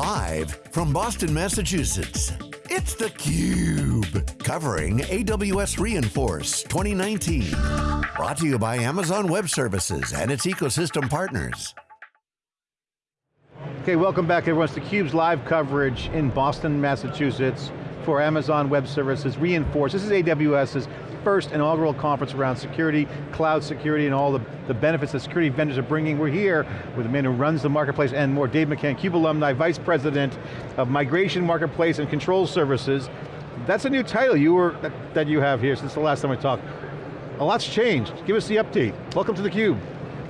Live from Boston, Massachusetts, it's theCUBE. Covering AWS re:Inforce 2019. Brought to you by Amazon Web Services and its ecosystem partners. Okay, welcome back everyone. It's theCUBE's live coverage in Boston, Massachusetts for Amazon Web Services re:Inforce. This is AWS's first inaugural conference around security, cloud security, and all the, the benefits that security vendors are bringing. We're here with the man who runs the marketplace and more, Dave McCann, CUBE alumni, Vice President of Migration Marketplace and Control Services. That's a new title you were, that, that you have here since the last time we talked. A lot's changed. Give us the update. Welcome to theCUBE.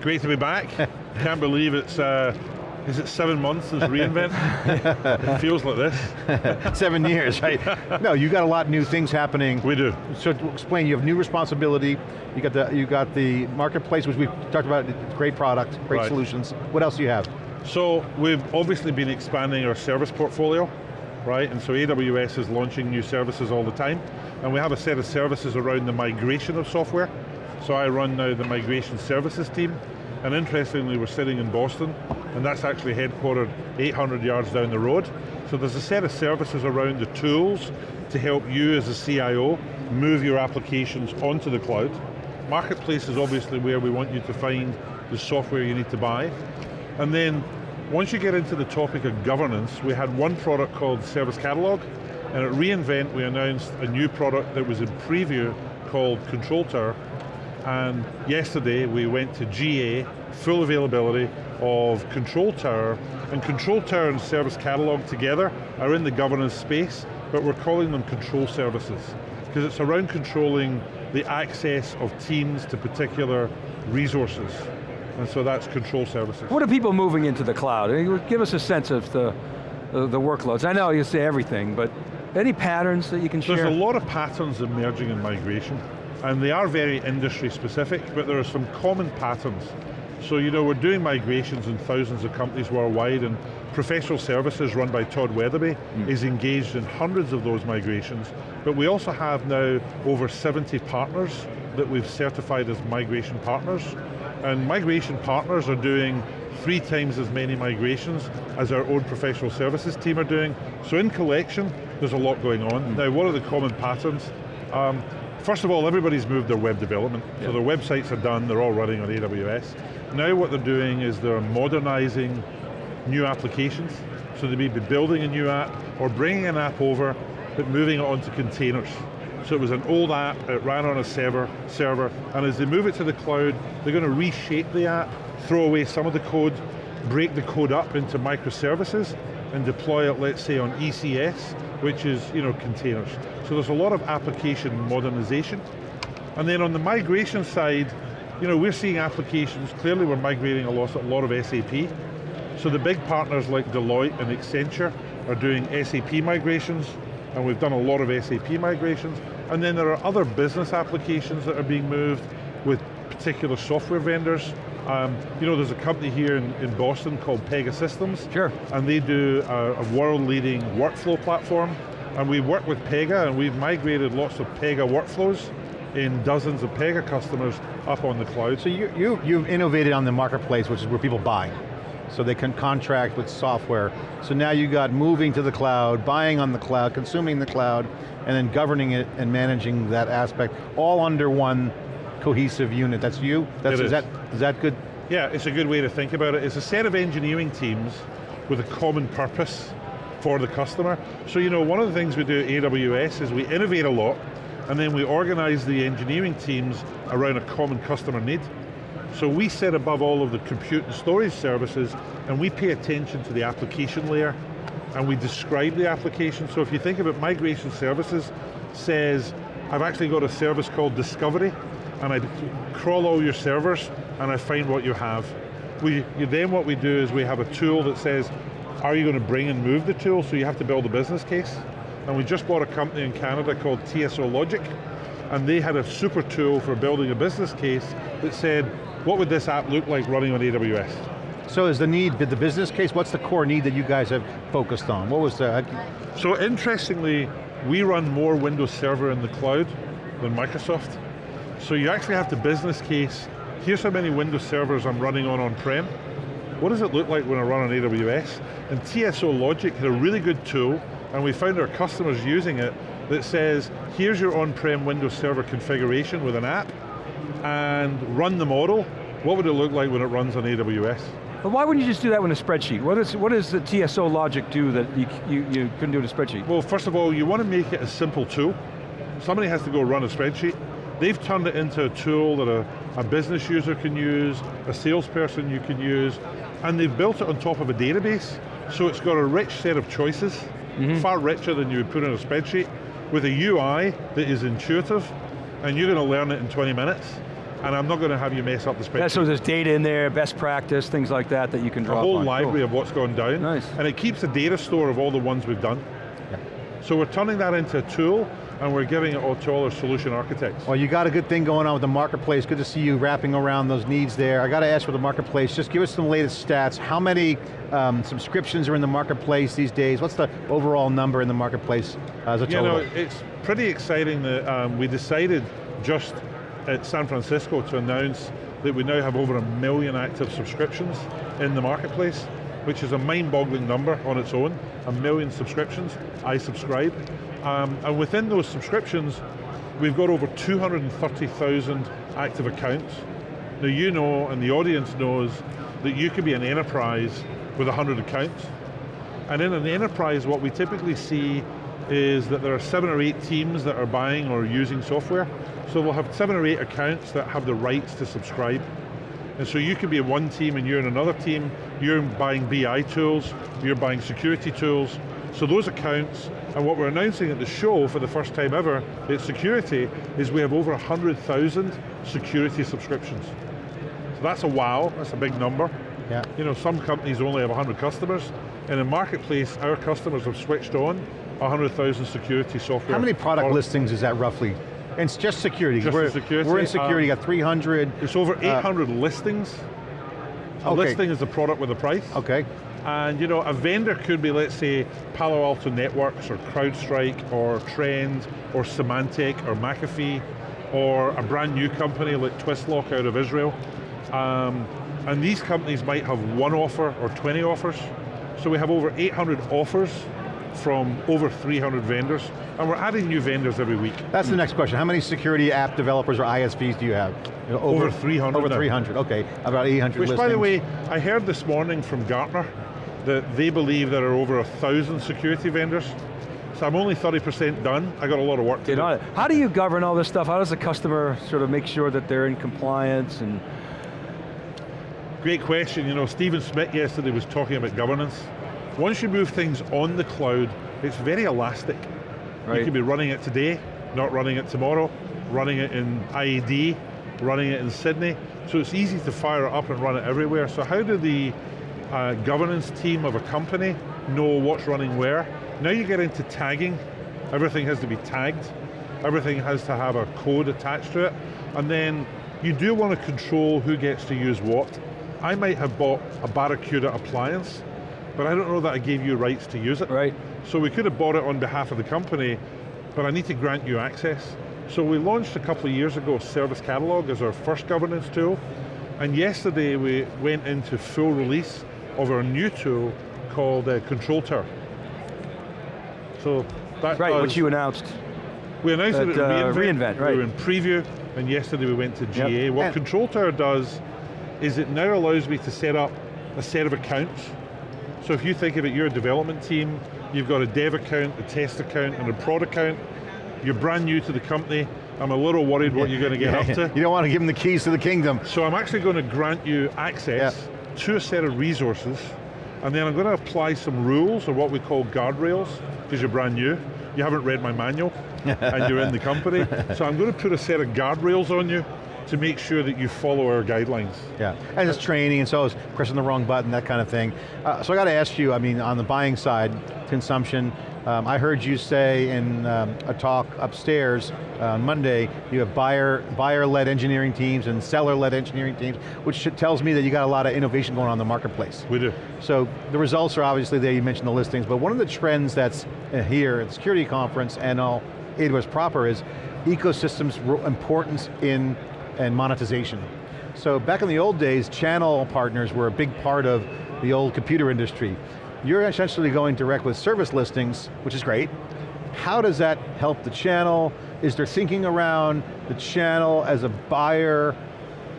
Great to be back. Can't believe it's uh, is it seven months since reInvent? it feels like this. seven years, right? No, you got a lot of new things happening. We do. So to explain, you have new responsibility, you got the, you got the marketplace, which we've talked about, great product, great right. solutions. What else do you have? So we've obviously been expanding our service portfolio, right? And so AWS is launching new services all the time, and we have a set of services around the migration of software. So I run now the migration services team, and interestingly, we're sitting in Boston, and that's actually headquartered 800 yards down the road. So there's a set of services around the tools to help you as a CIO move your applications onto the cloud. Marketplace is obviously where we want you to find the software you need to buy. And then, once you get into the topic of governance, we had one product called Service Catalog, and at reInvent we announced a new product that was in preview called Control Tower, and yesterday we went to GA, full availability of Control Tower, and Control Tower and Service Catalog together are in the governance space, but we're calling them control services, because it's around controlling the access of teams to particular resources. And so that's control services. What are people moving into the cloud? Give us a sense of the, the, the workloads. I know you say everything, but any patterns that you can share? There's a lot of patterns emerging in migration and they are very industry specific, but there are some common patterns. So you know, we're doing migrations in thousands of companies worldwide and professional services run by Todd Weatherby mm. is engaged in hundreds of those migrations, but we also have now over 70 partners that we've certified as migration partners. And migration partners are doing three times as many migrations as our own professional services team are doing. So in collection, there's a lot going on. Mm. Now what are the common patterns? Um, First of all, everybody's moved their web development, so their websites are done, they're all running on AWS. Now what they're doing is they're modernizing new applications, so they may be building a new app, or bringing an app over, but moving it onto containers. So it was an old app, it ran on a server, server, and as they move it to the cloud, they're going to reshape the app, throw away some of the code, break the code up into microservices, and deploy it, let's say, on ECS, which is you know, containers. So there's a lot of application modernization. And then on the migration side, you know, we're seeing applications, clearly we're migrating a lot, a lot of SAP. So the big partners like Deloitte and Accenture are doing SAP migrations, and we've done a lot of SAP migrations. And then there are other business applications that are being moved with particular software vendors. Um, you know, there's a company here in, in Boston called Pegasystems. Sure. And they do a, a world-leading workflow platform. And we work with Pega and we've migrated lots of Pega workflows in dozens of Pega customers up on the cloud. So you, you, you've innovated on the marketplace, which is where people buy. So they can contract with software. So now you got moving to the cloud, buying on the cloud, consuming the cloud, and then governing it and managing that aspect, all under one cohesive unit. That's you? That's, is. is. That, is that good? Yeah, it's a good way to think about it. It's a set of engineering teams with a common purpose for the customer. So you know, one of the things we do at AWS is we innovate a lot, and then we organize the engineering teams around a common customer need. So we sit above all of the compute and storage services, and we pay attention to the application layer, and we describe the application. So if you think about migration services, says, I've actually got a service called Discovery, and I crawl all your servers and I find what you have. We, then what we do is we have a tool that says, are you going to bring and move the tool? So you have to build a business case. And we just bought a company in Canada called TSO Logic, and they had a super tool for building a business case that said, what would this app look like running on AWS? So is the need, the business case, what's the core need that you guys have focused on? What was the? Uh, so interestingly, we run more Windows Server in the cloud than Microsoft. So you actually have to business case, here's how many Windows servers I'm running on on-prem, what does it look like when I run on AWS? And TSO Logic had a really good tool, and we found our customers using it, that says, here's your on-prem Windows Server configuration with an app, and run the model, what would it look like when it runs on AWS? But why wouldn't you just do that with a spreadsheet? What, is, what does the TSO logic do that you, you, you couldn't do in a spreadsheet? Well, first of all, you want to make it a simple tool. Somebody has to go run a spreadsheet. They've turned it into a tool that a, a business user can use, a salesperson you can use, and they've built it on top of a database, so it's got a rich set of choices, mm -hmm. far richer than you would put in a spreadsheet, with a UI that is intuitive, and you're going to learn it in 20 minutes and I'm not going to have you mess up the spreadsheet. Yeah, so there's data in there, best practice, things like that that you can draw A whole on. library cool. of what's gone down. Nice. And it keeps a data store of all the ones we've done. Yeah. So we're turning that into a tool and we're giving it all to all our solution architects. Well, you got a good thing going on with the marketplace. Good to see you wrapping around those needs there. I got to ask for the marketplace, just give us some latest stats. How many um, subscriptions are in the marketplace these days? What's the overall number in the marketplace as a total? You know, it's pretty exciting that um, we decided just at San Francisco to announce that we now have over a million active subscriptions in the marketplace, which is a mind-boggling number on its own, a million subscriptions, I subscribe. Um, and within those subscriptions, we've got over 230,000 active accounts. Now you know, and the audience knows, that you could be an enterprise with 100 accounts. And in an enterprise, what we typically see is that there are seven or eight teams that are buying or using software. So we'll have seven or eight accounts that have the rights to subscribe. And so you could be in one team and you're in another team, you're buying BI tools, you're buying security tools. So those accounts, and what we're announcing at the show for the first time ever at security, is we have over 100,000 security subscriptions. So that's a wow, that's a big number. Yeah. You know, some companies only have 100 customers. In a marketplace, our customers have switched on 100,000 security software. How many product listings is that roughly? It's just security. Just we're, security. We're in security, um, got 300. It's over 800 uh, listings. A okay. listing is the product with a price. Okay. And you know, a vendor could be, let's say, Palo Alto Networks or CrowdStrike or Trend or Symantec or McAfee or a brand new company like Twistlock out of Israel. Um, and these companies might have one offer or 20 offers. So we have over 800 offers from over 300 vendors, and we're adding new vendors every week. That's the next question. How many security app developers or ISVs do you have? You know, over, over, 300 Over 300, now. okay. About 800 Which listings. by the way, I heard this morning from Gartner that they believe there are over a thousand security vendors. So I'm only 30% done. I got a lot of work to do. How do you govern all this stuff? How does the customer sort of make sure that they're in compliance and Great question. You know, Stephen Schmidt yesterday was talking about governance. Once you move things on the cloud, it's very elastic. Right. You could be running it today, not running it tomorrow, running it in IAD, running it in Sydney. So it's easy to fire it up and run it everywhere. So how do the uh, governance team of a company know what's running where? Now you get into tagging. Everything has to be tagged. Everything has to have a code attached to it. And then you do want to control who gets to use what. I might have bought a Barracuda appliance, but I don't know that I gave you rights to use it. Right. So we could have bought it on behalf of the company, but I need to grant you access. So we launched a couple of years ago Service Catalog as our first governance tool, and yesterday we went into full release of our new tool called uh, Control Tower. So that Right, which you announced. We announced at, it at uh, reInvent, right. We were in preview, and yesterday we went to GA. Yep. What and Control Tower does is it now allows me to set up a set of accounts. So if you think of it, you're a development team, you've got a dev account, a test account, and a prod account, you're brand new to the company, I'm a little worried what you're going to get up to. You don't want to give them the keys to the kingdom. So I'm actually going to grant you access yep. to a set of resources, and then I'm going to apply some rules, or what we call guardrails, because you're brand new. You haven't read my manual, and you're in the company. So I'm going to put a set of guardrails on you, to make sure that you follow our guidelines. Yeah, and it's training, and so is pressing the wrong button, that kind of thing. Uh, so I got to ask you, I mean, on the buying side, consumption, um, I heard you say in um, a talk upstairs uh, on Monday, you have buyer, buyer-led engineering teams and seller-led engineering teams, which tells me that you got a lot of innovation going on in the marketplace. We do. So the results are obviously there, you mentioned the listings, but one of the trends that's uh, here at the security conference and all AWS proper is ecosystems importance in and monetization. So back in the old days, channel partners were a big part of the old computer industry. You're essentially going direct with service listings, which is great. How does that help the channel? Is there thinking around the channel as a buyer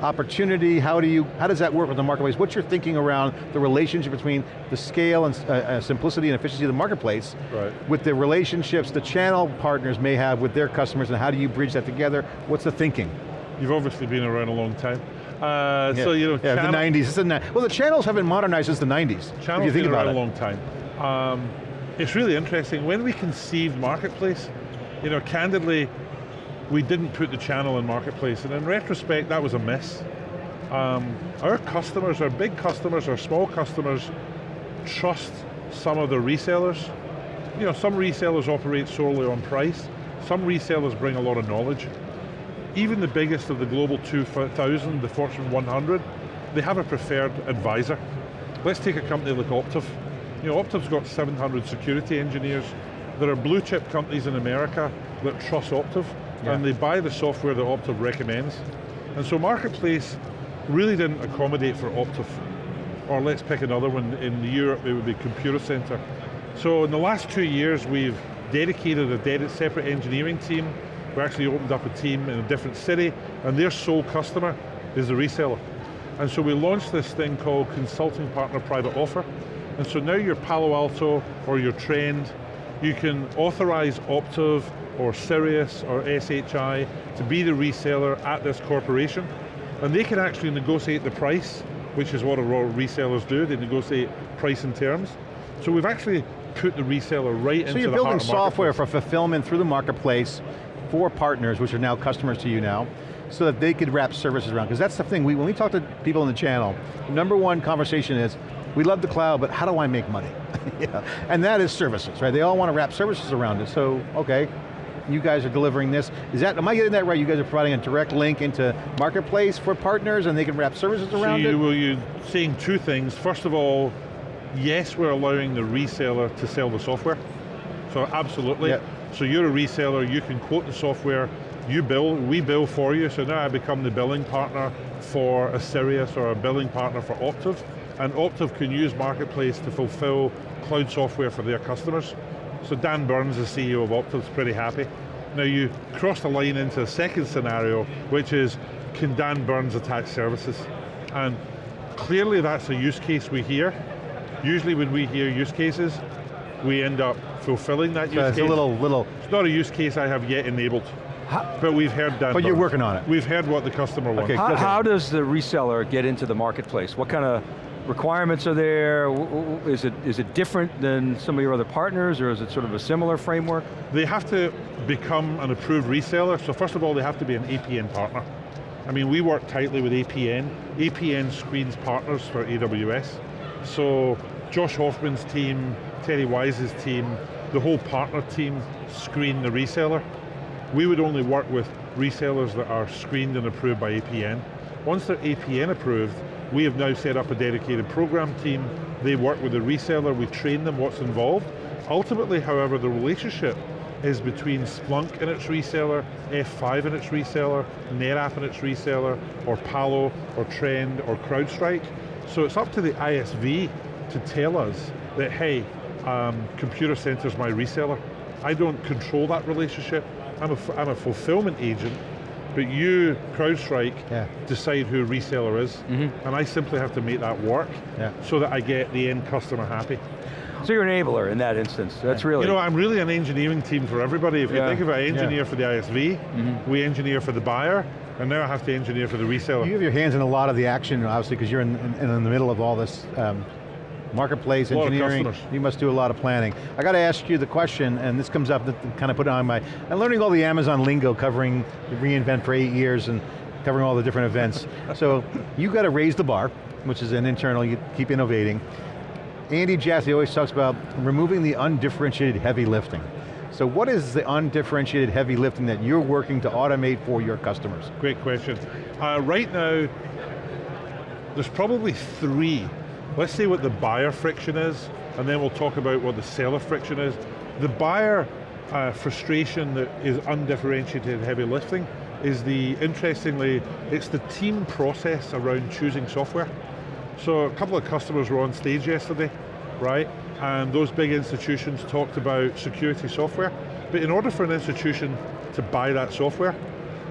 opportunity? How do you, how does that work with the marketplace? What's your thinking around the relationship between the scale and uh, uh, simplicity and efficiency of the marketplace right. with the relationships the channel partners may have with their customers and how do you bridge that together? What's the thinking? You've obviously been around a long time. Uh, yeah. So you know, yeah, the 90s. The, well, the channels haven't modernized since the 90s. Channels you think been about around it. a long time. Um, it's really interesting. When we conceived Marketplace, you know, candidly, we didn't put the channel in Marketplace, and in retrospect, that was a miss. Um, our customers, our big customers, our small customers, trust some of the resellers. You know, some resellers operate solely on price. Some resellers bring a lot of knowledge. Even the biggest of the global 2000, the Fortune 100, they have a preferred advisor. Let's take a company like Optiv. You know, Optiv's got 700 security engineers. There are blue chip companies in America that trust Optiv, yeah. and they buy the software that Optiv recommends. And so Marketplace really didn't accommodate for Optiv. Or let's pick another one, in Europe it would be Computacenter. So in the last two years we've dedicated a separate engineering team. We actually opened up a team in a different city and their sole customer is the reseller. And so we launched this thing called Consulting Partner Private Offer. And so now you're Palo Alto or you're Trend, you can authorize Optiv or Sirius or SHI to be the reseller at this corporation and they can actually negotiate the price, which is what a of resellers do, they negotiate price and terms. So we've actually put the reseller right so into the So you're building software for fulfillment through the marketplace for partners, which are now customers to you now, so that they could wrap services around. Because that's the thing, we, when we talk to people in the channel, the number one conversation is, we love the cloud, but how do I make money? yeah. And that is services, right? They all want to wrap services around it, so, okay, you guys are delivering this. Is that, am I getting that right? You guys are providing a direct link into Marketplace for partners and they can wrap services around so you, it? Well, you're saying two things. First of all, yes, we're allowing the reseller to sell the software. So absolutely. Yep. So you're a reseller, you can quote the software, you bill, we bill for you, so now I become the billing partner for a Sirius or a billing partner for Optiv, and Optiv can use Marketplace to fulfill cloud software for their customers. So Dan Burns, the CEO of Optiv, is pretty happy. Now you cross the line into a second scenario, which is, can Dan Burns attach services? And clearly that's a use case we hear. Usually when we hear use cases, we end up fulfilling that so use it's case. a little, little. It's not a use case I have yet enabled. How, but we've heard Dan But you're working on it. We've heard what the customer wants. Okay, how, how does the reseller get into the marketplace? What kind of requirements are there? Is it, is it different than some of your other partners or is it sort of a similar framework? They have to become an approved reseller. So first of all, they have to be an APN partner. I mean, we work tightly with APN. APN screens partners for AWS. So Josh Hoffman's team, Terry Wise's team, the whole partner team screen the reseller. We would only work with resellers that are screened and approved by APN. Once they're APN approved, we have now set up a dedicated program team. They work with the reseller, we train them what's involved. Ultimately, however, the relationship is between Splunk and its reseller, F5 and its reseller, NetApp and its reseller, or Palo, or Trend, or CrowdStrike. So it's up to the ISV to tell us that, hey, um, Computacenter's my reseller. I don't control that relationship. I'm a, I'm a fulfillment agent but you, CrowdStrike, yeah. decide who a reseller is, mm -hmm. and I simply have to make that work yeah. so that I get the end customer happy. So you're an enabler in that instance, that's really... You know, I'm really an engineering team for everybody. If yeah. you think of it, I engineer for the ISV, mm -hmm. we engineer for the buyer, and now I have to engineer for the reseller. You have your hands in a lot of the action, obviously, because you're in, in, in, the middle of all this um, marketplace, engineering, you must do a lot of planning. I got to ask you the question, and this comes up, kind of put on my, I'm learning all the Amazon lingo covering reInvent for eight years and covering all the different events. so you got to raise the bar, which is an internal, you keep innovating. Andy Jassy always talks about removing the undifferentiated heavy lifting. So what is the undifferentiated heavy lifting that you're working to automate for your customers? Great question. Uh, right now, there's probably three Let's see what the buyer friction is, and then we'll talk about what the seller friction is. The buyer uh, frustration that is undifferentiated heavy lifting is the, interestingly, it's the team process around choosing software. So a couple of customers were on stage yesterday, right? And those big institutions talked about security software. But in order for an institution to buy that software,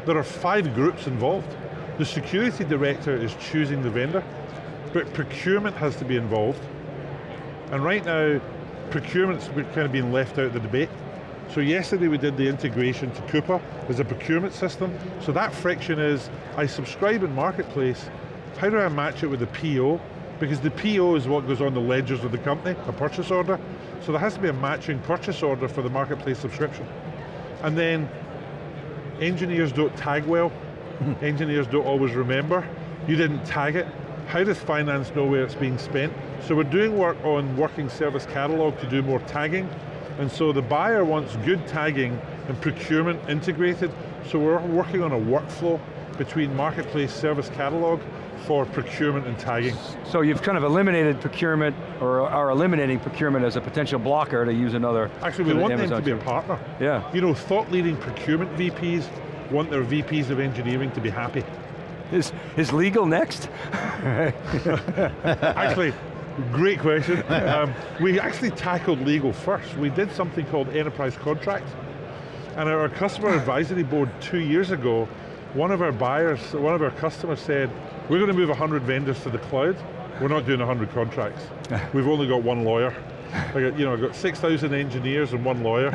there are five groups involved. The security director is choosing the vendor, but procurement has to be involved. And right now, procurement's kind of being left out of the debate. So yesterday we did the integration to Coupa as a procurement system. So that friction is, I subscribe in Marketplace, how do I match it with the PO? Because the PO is what goes on the ledgers of the company, a purchase order. So there has to be a matching purchase order for the Marketplace subscription. And then, engineers don't tag well, engineers don't always remember, you didn't tag it, how does finance know where it's being spent? So we're doing work on working service catalog to do more tagging, and so the buyer wants good tagging and procurement integrated, so we're working on a workflow between marketplace service catalog for procurement and tagging. So you've kind of eliminated procurement, or are eliminating procurement as a potential blocker to use another. Actually, we want Amazon them to be a partner. Yeah. You know, thought leading procurement VPs want their VPs of engineering to be happy. Is, is legal next? Actually, great question. Um, we actually tackled legal first. We did something called enterprise contract. And our customer advisory board two years ago, one of our buyers, one of our customers said, we're going to move 100 vendors to the cloud. We're not doing 100 contracts. We've only got one lawyer. I got, you know, I've got 6,000 engineers and one lawyer.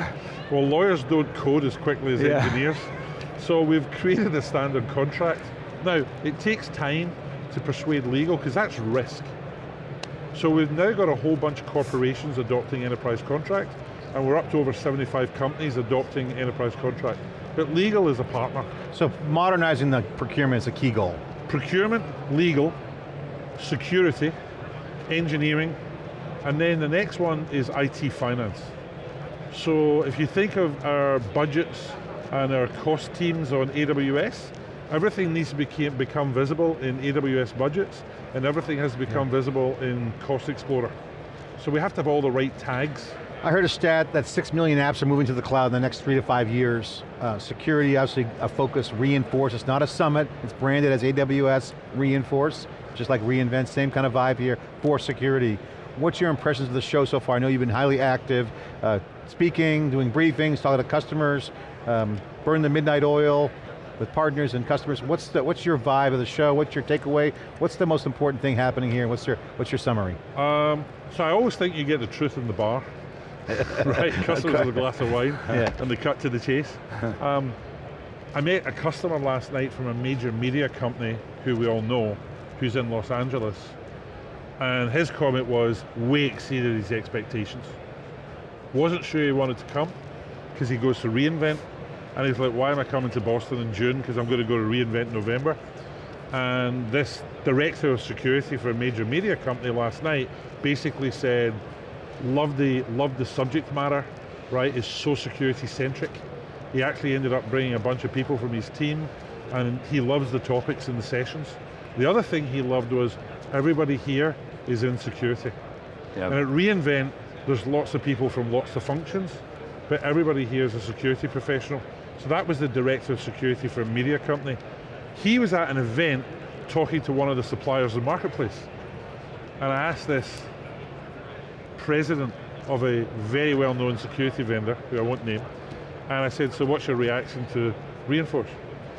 Well, lawyers don't code as quickly as yeah. engineers. So we've created a standard contract now, it takes time to persuade legal, because that's risk. So we've now got a whole bunch of corporations adopting enterprise contract, and we're up to over 75 companies adopting enterprise contract. But legal is a partner. So modernizing the procurement is a key goal. Procurement, legal, security, engineering, and then the next one is IT finance. So if you think of our budgets and our cost teams on AWS, Everything needs to became, become visible in AWS budgets, and everything has to become yeah. visible in Cost Explorer. So we have to have all the right tags. I heard a stat that six million apps are moving to the cloud in the next three to five years. Uh, security, obviously a focus, reinforce, it's not a summit, it's branded as AWS reinforce, just like reInvent, same kind of vibe here for security. What's your impressions of the show so far? I know you've been highly active, uh, speaking, doing briefings, talking to customers, um, burn the midnight oil, with partners and customers. What's, the, what's your vibe of the show? What's your takeaway? What's the most important thing happening here? What's your, what's your summary? Um, so I always think you get the truth in the bar. right, customers with a glass of wine, yeah. and they cut to the chase. Um, I met a customer last night from a major media company who we all know, who's in Los Angeles, and his comment was, way exceeded his expectations. Wasn't sure he wanted to come, because he goes to reInvent, and he's like, why am I coming to Boston in June? Because I'm going to go to reInvent November. And this director of security for a major media company last night basically said, love the, love the subject matter, right, is so security centric. He actually ended up bringing a bunch of people from his team and he loves the topics in the sessions. The other thing he loved was everybody here is in security. Yep. And at reInvent, there's lots of people from lots of functions, but everybody here is a security professional. So that was the director of security for a media company. He was at an event talking to one of the suppliers of the marketplace. And I asked this president of a very well-known security vendor, who I won't name, and I said, so what's your reaction to Reinforce?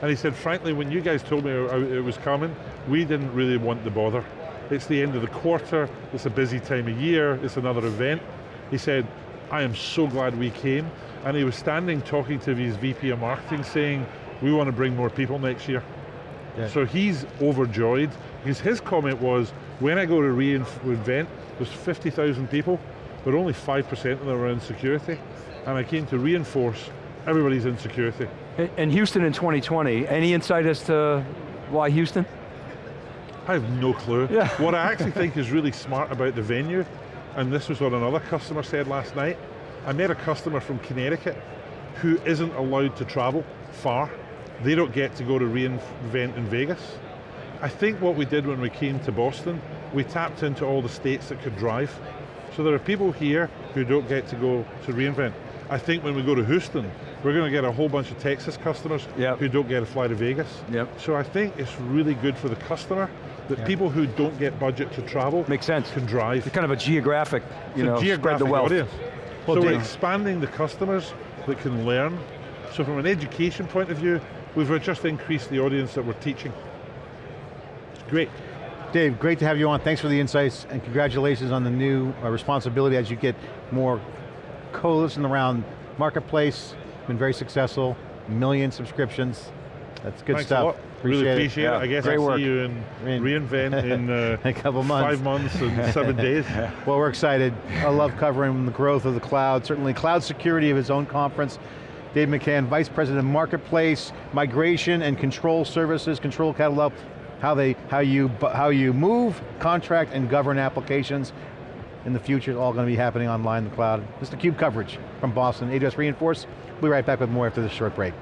And he said, frankly, when you guys told me it uh, was coming, we didn't really want the bother. It's the end of the quarter, it's a busy time of year, it's another event. He said, I am so glad we came, and he was standing talking to his VP of marketing saying, we want to bring more people next year. Yeah. So he's overjoyed, because his comment was, when I go to reInvent, there's 50,000 people, but only 5% of them are in security. And I came to reinforce, everybody's insecurity." in security. And Houston in 2020, any insight as to why Houston? I have no clue. Yeah. what I actually think is really smart about the venue, and this was what another customer said last night, I met a customer from Connecticut who isn't allowed to travel far. They don't get to go to reInvent in Vegas. I think what we did when we came to Boston, we tapped into all the states that could drive. So there are people here who don't get to go to reInvent. I think when we go to Houston, we're going to get a whole bunch of Texas customers Yep. who don't get to fly to Vegas. Yep. So I think it's really good for the customer that Yeah. people who don't get budget to travel Makes sense. can drive. It's kind of a geographic, you know, spread geographic the wealth. audience. Well, so we're expanding the customers that can learn. So from an education point of view, we've just increased the audience that we're teaching. It's great. Dave, great to have you on. Thanks for the insights and congratulations on the new uh, responsibility as you get more coalition around marketplace. Been very successful, million subscriptions. That's good Thanks stuff. a lot. really it. appreciate Yeah, it. I guess great I'll work. see you in In- reInvent in uh, A couple months. five months and seven days. Well, we're excited. I love covering the growth of the cloud, certainly cloud security of his own conference. Dave McCann, Vice President of Marketplace, Migration and Control Services, Control Catalog, how, they, how, you, how you move, contract, and govern applications. In the future, it's all going to be happening online in the cloud. This is the CUBE coverage from Boston. AWS Reinforce. We'll be right back with more after this short break.